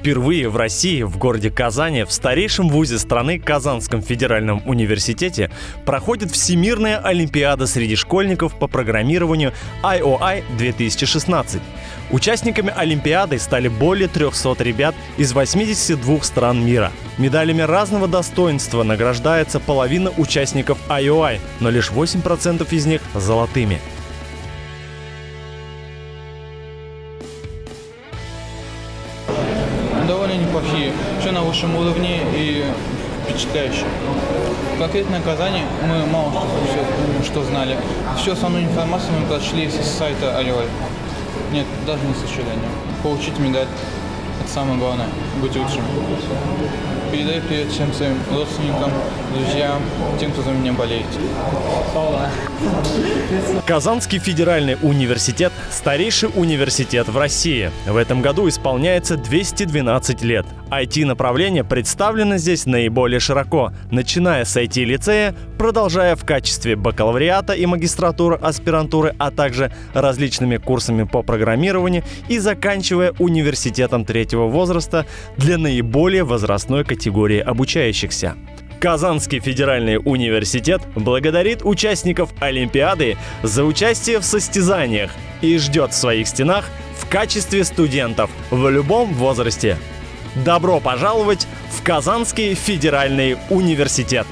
Впервые в России, в городе Казани, в старейшем вузе страны Казанском федеральном университете проходит Всемирная Олимпиада среди школьников по программированию IOI 2016. Участниками Олимпиады стали более 300 ребят из 82 стран мира. Медалями разного достоинства награждается половина участников IOI, но лишь 8% из них золотыми. Довольно неплохие. Все на высшем уровне и впечатляюще. Конкретно Казани мы мало что, что знали. Всю основную информацию мы прочли с сайта Орел. Нет, даже не сожаление. Получить медаль – это самое главное. Быть лучшим. Передаю привет всем своим родственникам, друзьям, тем, кто за меня болеет. Казанский федеральный университет – старейший университет в России. В этом году исполняется 212 лет. IT-направление представлено здесь наиболее широко, начиная с IT-лицея, продолжая в качестве бакалавриата и магистратуры, аспирантуры, а также различными курсами по программированию и заканчивая университетом третьего возраста для наиболее возрастной категории обучающихся. Казанский федеральный университет благодарит участников Олимпиады за участие в состязаниях и ждет в своих стенах в качестве студентов в любом возрасте. Добро пожаловать в Казанский федеральный университет!